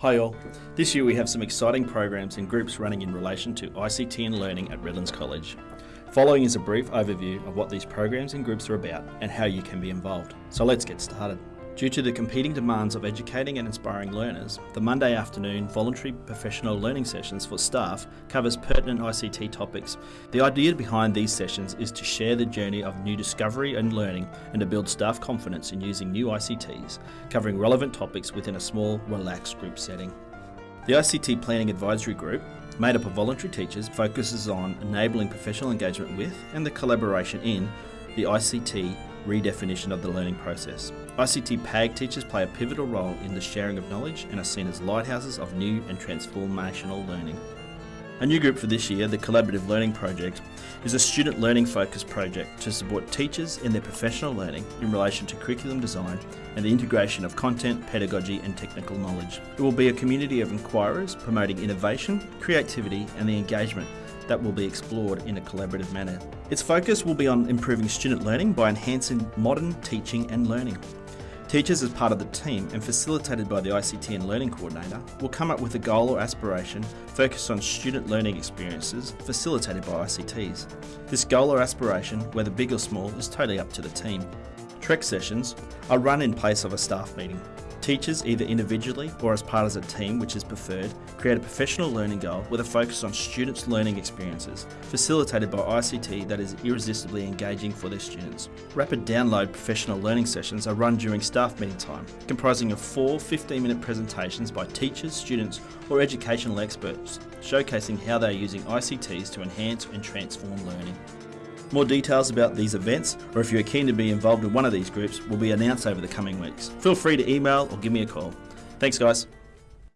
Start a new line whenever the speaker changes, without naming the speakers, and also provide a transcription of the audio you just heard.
Hi all. This year we have some exciting programs and groups running in relation to ICT and learning at Redlands College. Following is a brief overview of what these programs and groups are about and how you can be involved. So let's get started. Due to the competing demands of educating and inspiring learners, the Monday afternoon voluntary professional learning sessions for staff covers pertinent ICT topics. The idea behind these sessions is to share the journey of new discovery and learning and to build staff confidence in using new ICTs, covering relevant topics within a small, relaxed group setting. The ICT Planning Advisory Group, made up of voluntary teachers, focuses on enabling professional engagement with and the collaboration in the ICT redefinition of the learning process. ICT PAG teachers play a pivotal role in the sharing of knowledge and are seen as lighthouses of new and transformational learning. A new group for this year, the Collaborative Learning Project, is a student learning focused project to support teachers in their professional learning in relation to curriculum design and the integration of content, pedagogy and technical knowledge. It will be a community of inquirers promoting innovation, creativity and the engagement that will be explored in a collaborative manner. Its focus will be on improving student learning by enhancing modern teaching and learning. Teachers, as part of the team and facilitated by the ICT and Learning Coordinator, will come up with a goal or aspiration focused on student learning experiences facilitated by ICTs. This goal or aspiration, whether big or small, is totally up to the team. Trek sessions are run in place of a staff meeting. Teachers, either individually or as part of a team, which is preferred, create a professional learning goal with a focus on students' learning experiences, facilitated by ICT that is irresistibly engaging for their students. Rapid download professional learning sessions are run during staff meeting time, comprising of four 15 minute presentations by teachers, students, or educational experts, showcasing how they are using ICTs to enhance and transform learning. More details about these events, or if you are keen to be involved in one of these groups, will be announced over the coming weeks. Feel free to email or give me a call. Thanks, guys.